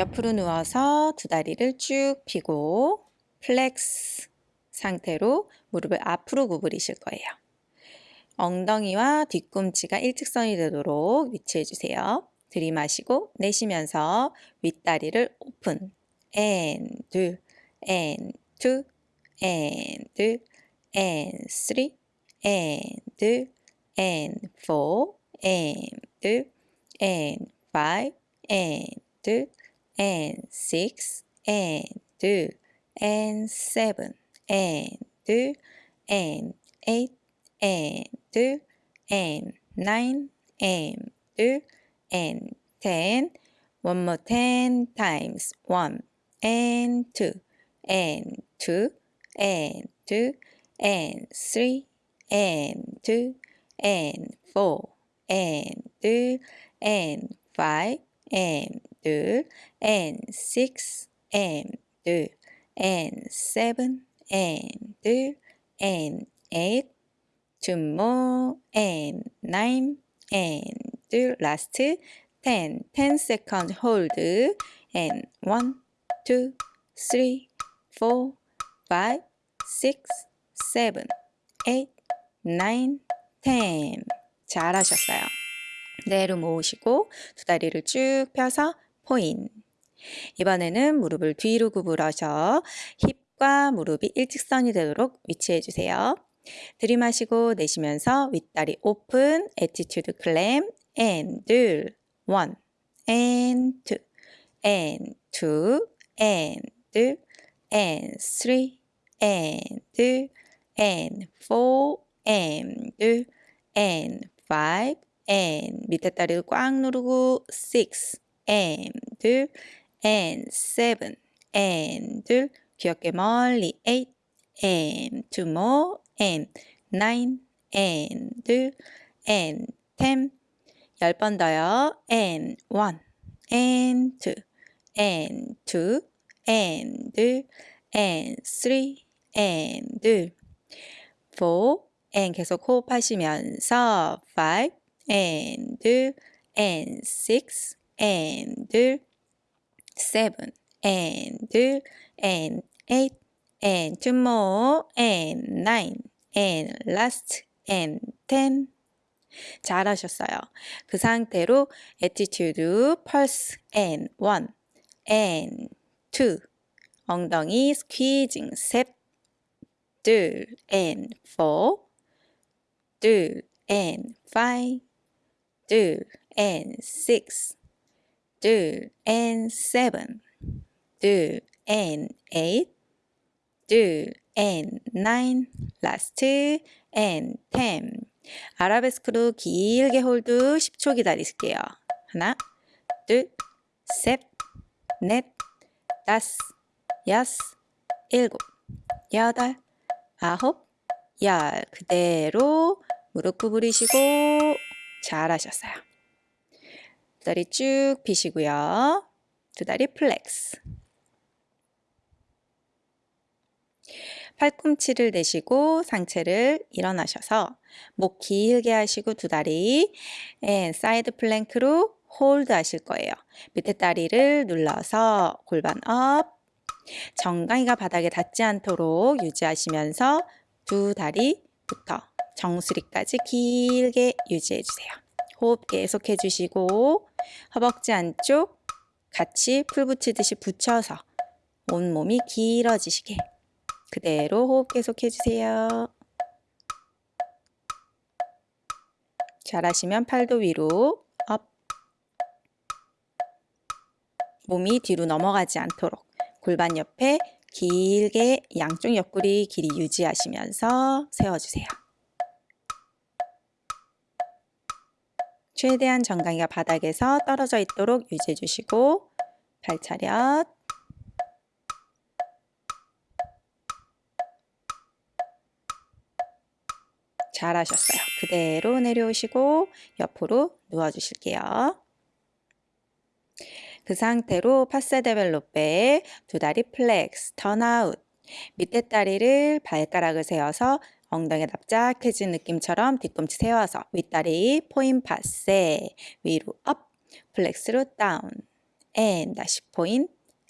옆으로 누워서 두 다리를 쭉 펴고 flex 상태로 무릎을 앞으로 구부리실 거예요. 엉덩이와 뒤꿈치가 일직선이 되도록 위치해 주세요. 들이마시고 내쉬면서 윗다리를 open and two and three and five and and 6 and 2 and 7 and 2 and 8 and 2 and 9 and 2 and 10 one more 10 times 1 and 2 and 2 and 2 and 3 and 2 and 4 and 2 and 5 and and six and and seven and and eight two more and nine and last ten ten second hold and one two three four five six seven eight nine ten 잘하셨어요. 그대로 모으시고 두 다리를 쭉 펴서 포인. 이번에는 무릎을 뒤로 구부러서 힙과 무릎이 일직선이 되도록 위치해 주세요. 들이마시고 내쉬면서 윗다리 open, attitude clam, and one, and two, and two, and and three, and and four, and five, 밑에 다리를 꽉 누르고 six, and and seven, and 귀엽게 멀리 eight, and two more, and nine, and and ten 열 번 더요. and one, and two, and two, and and three, and four, and 계속 호흡하시면서 five, and and six, and seven, and and eight, and two more, and nine, and last, and ten. 잘하셨어요. 그 상태로 attitude, pulse, and one, and two, 엉덩이 squeezing, 셋, 둘, and four, 둘, and five, 둘, and six, 둘, and seven, 둘, and eight, 둘, and nine, last, and ten. 아라베스크로 길게 hold 10초 기다리실게요. 하나, 둘, 셋, 넷, 다섯, 여섯, 일곱, 여덟, 아홉, 열. 그대로 무릎 구부리시고 잘하셨어요. 두 다리 쭉 펴시고요. 두 다리 flex. 팔꿈치를 대시고 상체를 일어나셔서 목 길게 하시고 두 다리 and side plank로 hold 하실 거예요. 밑에 다리를 눌러서 골반 up 정강이가 바닥에 닿지 않도록 유지하시면서 두 다리부터 정수리까지 길게 유지해 주세요. 호흡 계속 해 주시고 허벅지 안쪽 같이 풀 붙이듯이 붙여서 온몸이 길어지시게 그대로 호흡 계속 해 주세요. 잘하시면 팔도 위로 up 몸이 뒤로 넘어가지 않도록 골반 옆에 길게 양쪽 옆구리 길이 유지하시면서 세워주세요. 최대한 정강이가 바닥에서 떨어져 있도록 유지해 주시고 발 차렷 잘하셨어요. 그대로 내려오시고 옆으로 누워주실게요. 그 상태로 passé développé 두 다리 flex, turnout 밑에 다리를 발가락을 세워서 엉덩이 납작해진 느낌처럼 뒤꿈치 세워서 윗다리 point passé 위로 up flex로 down and 다시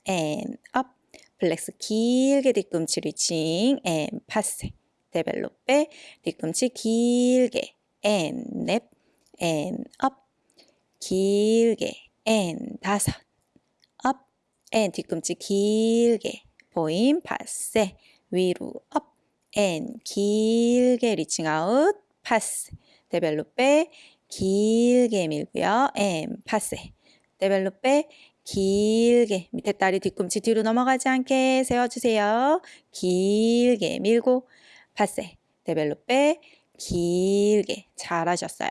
and up flex 길게 뒤꿈치 reaching and passé développé 뒤꿈치 길게 and up 길게 and 다섯 and 뒤꿈치 길게 point passé 위로 up and 길게 reaching out passé développé 길게 밀고요. And passé développé 길게. 밑에 다리 뒤꿈치 뒤로 넘어가지 않게 세워주세요. 길게 밀고 passé développé 길게. 잘하셨어요.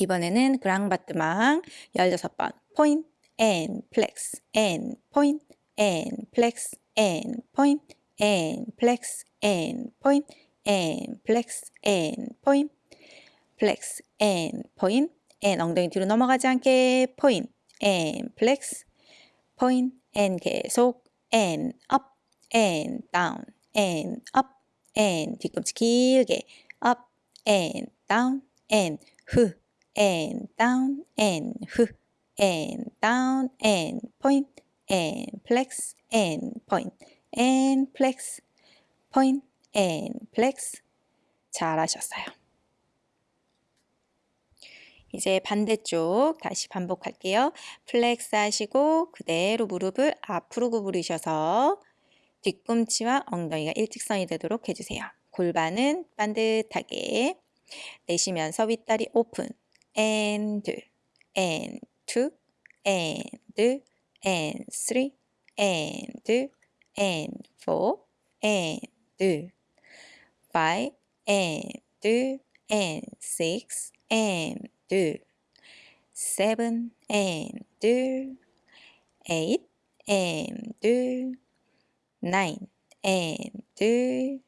이번에는 grand battement 16번 point and flex and point and flex and point and flex and point and flex and point flex and point and 엉덩이 뒤로 넘어가지 않게 point and flex, point and 계속 and up and down and up and 뒤꿈치 길게 up and down and 후 and down and 후 and down and point and flex and point and flex point and flex 잘하셨어요. 이제 반대쪽 다시 반복할게요. flex 하시고 그대로 무릎을 앞으로 구부리셔서 뒤꿈치와 엉덩이가 일직선이 되도록 해주세요. 골반은 반듯하게 내쉬면서 윗다리 오픈 and and two and and three and and four and five and and six and 둘, seven and 둘, eight and 둘, nine and 둘,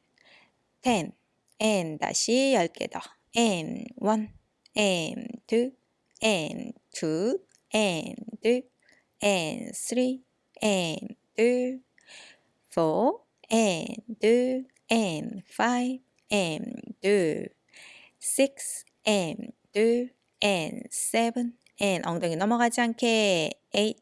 ten and 다시 열개 더, and one and two and two and 둘, and three and 둘, four and 둘, and five and 둘, six and 둘, and seven and 엉덩이 넘어가지 않게 eight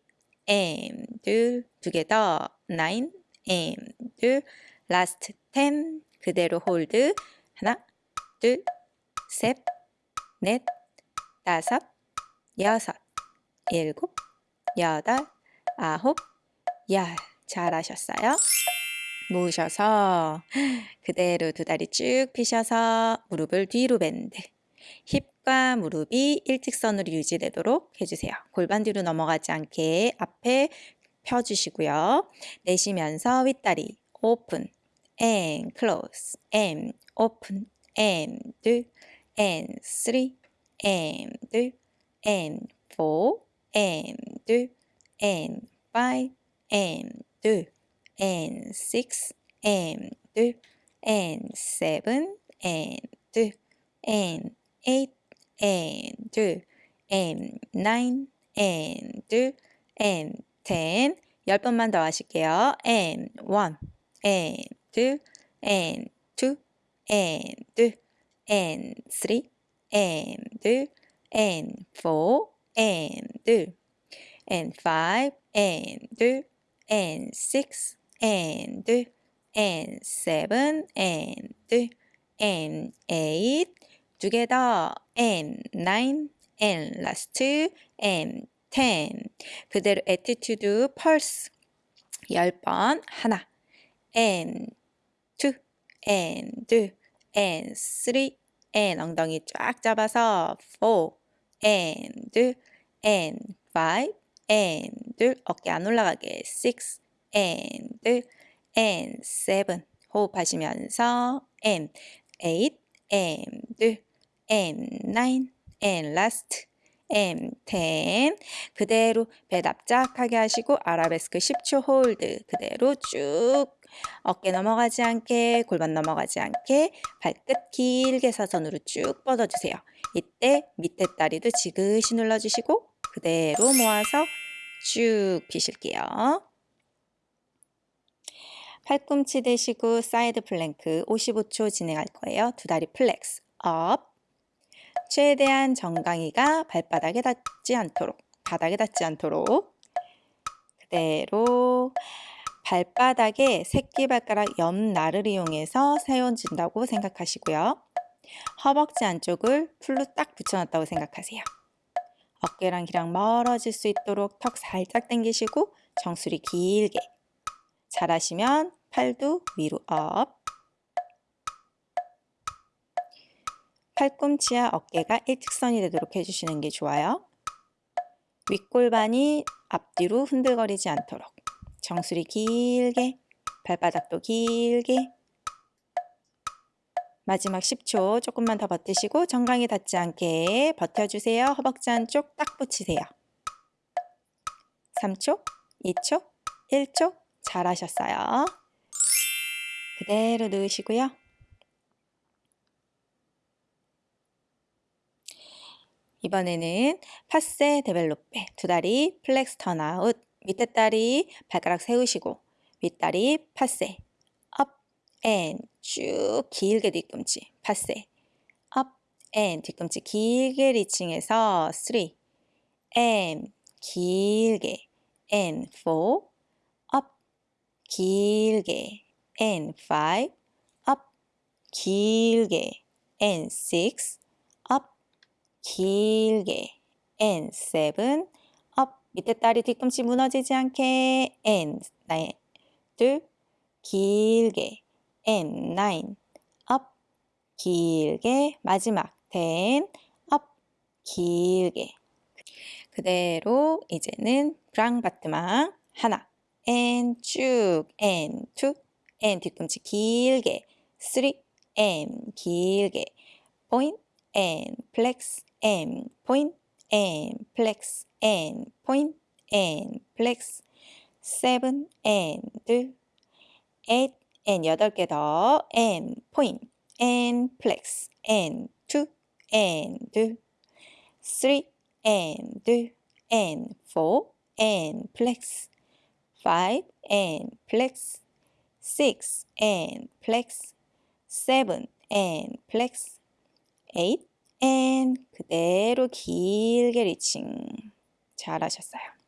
and 둘 두 개 더 nine and 둘 last ten 그대로 hold 하나 둘셋넷 다섯 여섯 일곱 여덟 아홉 열 잘하셨어요. 모으셔서 그대로 두 다리 쭉 펴셔서 무릎을 뒤로 밴드 힙과 무릎이 일직선으로 유지되도록 해주세요. 골반 뒤로 넘어가지 않게 앞에 펴주시고요. 내쉬면서 윗다리 오픈 and close and open and five and and six and and seven and and eight and two and nine and two and ten 열 번만 더 하실게요. and one and two and two and two and three and two and four and two and five and two and six and and seven and and eight together and nine and last and ten 그대로 attitude pulse 10번 하나 and two and and three and 엉덩이 쫙 잡아서 four and and five and 어깨 안 올라가게. six and and seven. 호흡하시면서 and eight and and nine and last and ten. 그대로 배 납작하게 하시고 아라베스크 10초 홀드. 그대로 쭉 어깨 넘어가지 않게 골반 넘어가지 않게 발끝 길게 사선으로 쭉 뻗어주세요. 이때 밑에 다리도 지그시 눌러주시고 그대로 모아서 쭉 피실게요. 팔꿈치 대시고 사이드 플랭크 55초 진행할 거예요. 두 다리 flex up 최대한 정강이가 발바닥에 닿지 않도록 바닥에 닿지 않도록 그대로 발바닥에 새끼발가락 옆날을 이용해서 세워준다고 생각하시고요. 허벅지 안쪽을 풀로 딱 붙여놨다고 생각하세요. 어깨랑 귀랑 멀어질 수 있도록 턱 살짝 당기시고 정수리 길게. 잘하시면 팔도 위로 up. 팔꿈치와 어깨가 일직선이 되도록 해주시는 게 좋아요. 윗골반이 앞뒤로 흔들거리지 않도록. 정수리 길게 발바닥도 길게 마지막 10초 조금만 더 버티시고 정강이 닿지 않게 버텨주세요. 허벅지 안쪽 딱 붙이세요. 3초, 2초, 1초 잘하셨어요. 그대로 누우시고요. 이번에는 passé développé 두 다리 flex turn out 밑에 다리 발가락 세우시고 윗다리 passé up and 쭉 길게 뒤꿈치 passé up and 뒤꿈치 길게 reaching해서 3 and 길게. and 4 up 길게. and 5 up 길게. and 6 up 길게. and 7 up 밑에 다리 뒤꿈치 무너지지 않게. and 9 둘. 길게 and 9 up 길게 마지막 10 up 길게 그대로 이제는 grand battement 하나 and 쭉 and two and 뒤꿈치 길게 three and 길게 point and flex and point and flex and point and flex seven and eight and 여덟 개더 and point and flex and two and three and and four and flex five and flex six and flex seven and flex eight and 그대로 길게 리칭 잘하셨어요.